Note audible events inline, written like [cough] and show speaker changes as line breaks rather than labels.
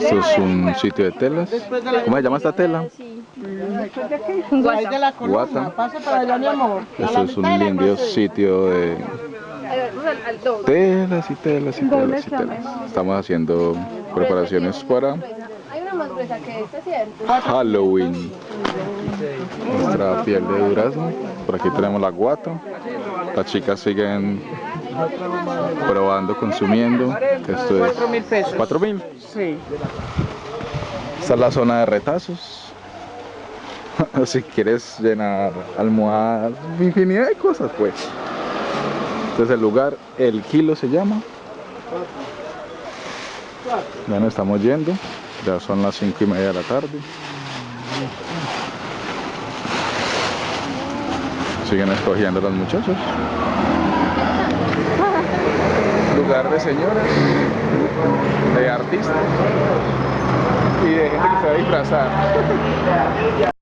Esto es un sitio de telas. ¿Cómo se llama esta tela? Guata. Esto es un lindo
procede.
sitio de telas y telas y telas y telas. Estamos haciendo preparaciones para. Halloween. Nuestra piel de durazno. Por aquí tenemos la guata. Las chicas siguen probando, consumiendo. Esto es
Cuatro mil pesos.
4 mil.
Sí.
Esta es la zona de retazos. [laughs] si quieres llenar almohadas, infinidad de cosas pues. Este es el lugar, el kilo se llama. Ya nos estamos yendo, ya son las cinco y media de la tarde. Siguen escogiendo los muchachos. De señoras, de artistas y de gente que se va a disfrazar. [laughs]